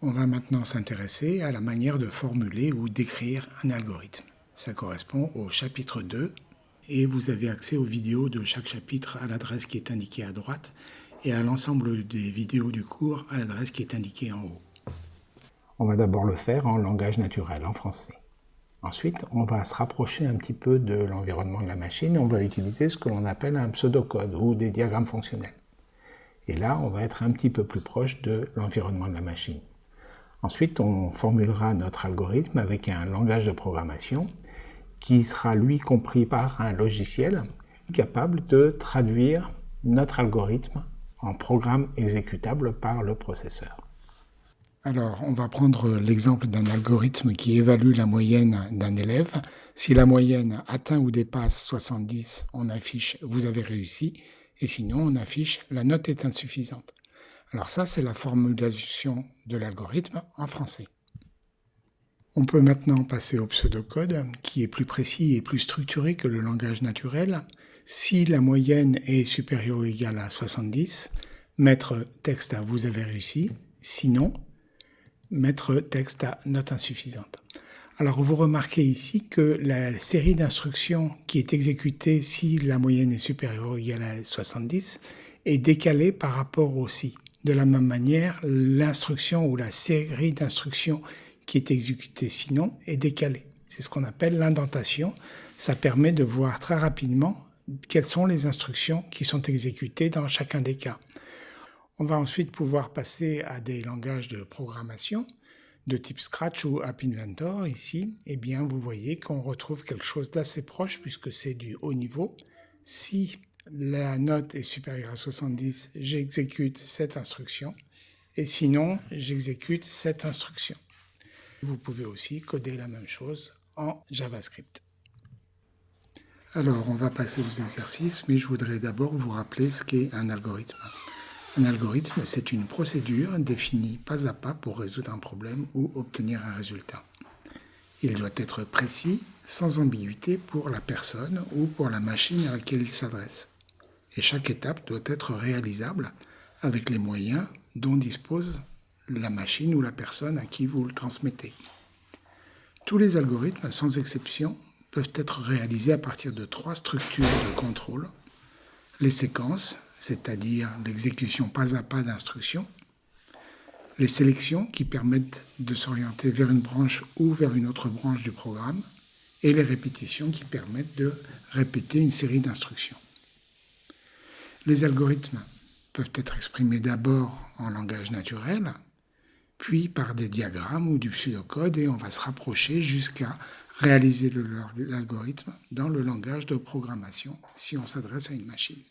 On va maintenant s'intéresser à la manière de formuler ou d'écrire un algorithme. Ça correspond au chapitre 2 et vous avez accès aux vidéos de chaque chapitre à l'adresse qui est indiquée à droite et à l'ensemble des vidéos du cours à l'adresse qui est indiquée en haut. On va d'abord le faire en langage naturel, en français. Ensuite, on va se rapprocher un petit peu de l'environnement de la machine et on va utiliser ce que l'on appelle un pseudocode ou des diagrammes fonctionnels. Et là, on va être un petit peu plus proche de l'environnement de la machine. Ensuite, on formulera notre algorithme avec un langage de programmation qui sera lui compris par un logiciel capable de traduire notre algorithme en programme exécutable par le processeur. Alors, on va prendre l'exemple d'un algorithme qui évalue la moyenne d'un élève. Si la moyenne atteint ou dépasse 70, on affiche « vous avez réussi » et sinon on affiche « la note est insuffisante ». Alors ça, c'est la formulation de l'algorithme en français. On peut maintenant passer au pseudocode, qui est plus précis et plus structuré que le langage naturel. Si la moyenne est supérieure ou égale à 70, mettre texte à « vous avez réussi », sinon mettre texte à note insuffisante. Alors vous remarquez ici que la série d'instructions qui est exécutée si la moyenne est supérieure ou égale à 70 est décalée par rapport au si. De la même manière, l'instruction ou la série d'instructions qui est exécutée sinon est décalée. C'est ce qu'on appelle l'indentation. Ça permet de voir très rapidement quelles sont les instructions qui sont exécutées dans chacun des cas. On va ensuite pouvoir passer à des langages de programmation de type Scratch ou App Inventor. Ici, eh bien, vous voyez qu'on retrouve quelque chose d'assez proche puisque c'est du haut niveau. Si la note est supérieure à 70, j'exécute cette instruction. Et sinon, j'exécute cette instruction. Vous pouvez aussi coder la même chose en JavaScript. Alors, on va passer aux exercices, mais je voudrais d'abord vous rappeler ce qu'est un algorithme. Un algorithme, c'est une procédure définie pas à pas pour résoudre un problème ou obtenir un résultat. Il doit être précis, sans ambiguïté pour la personne ou pour la machine à laquelle il s'adresse. Et chaque étape doit être réalisable avec les moyens dont dispose la machine ou la personne à qui vous le transmettez. Tous les algorithmes, sans exception, peuvent être réalisés à partir de trois structures de contrôle. Les séquences, c'est-à-dire l'exécution pas à pas d'instructions, les sélections qui permettent de s'orienter vers une branche ou vers une autre branche du programme, et les répétitions qui permettent de répéter une série d'instructions. Les algorithmes peuvent être exprimés d'abord en langage naturel, puis par des diagrammes ou du pseudocode, et on va se rapprocher jusqu'à réaliser l'algorithme dans le langage de programmation si on s'adresse à une machine.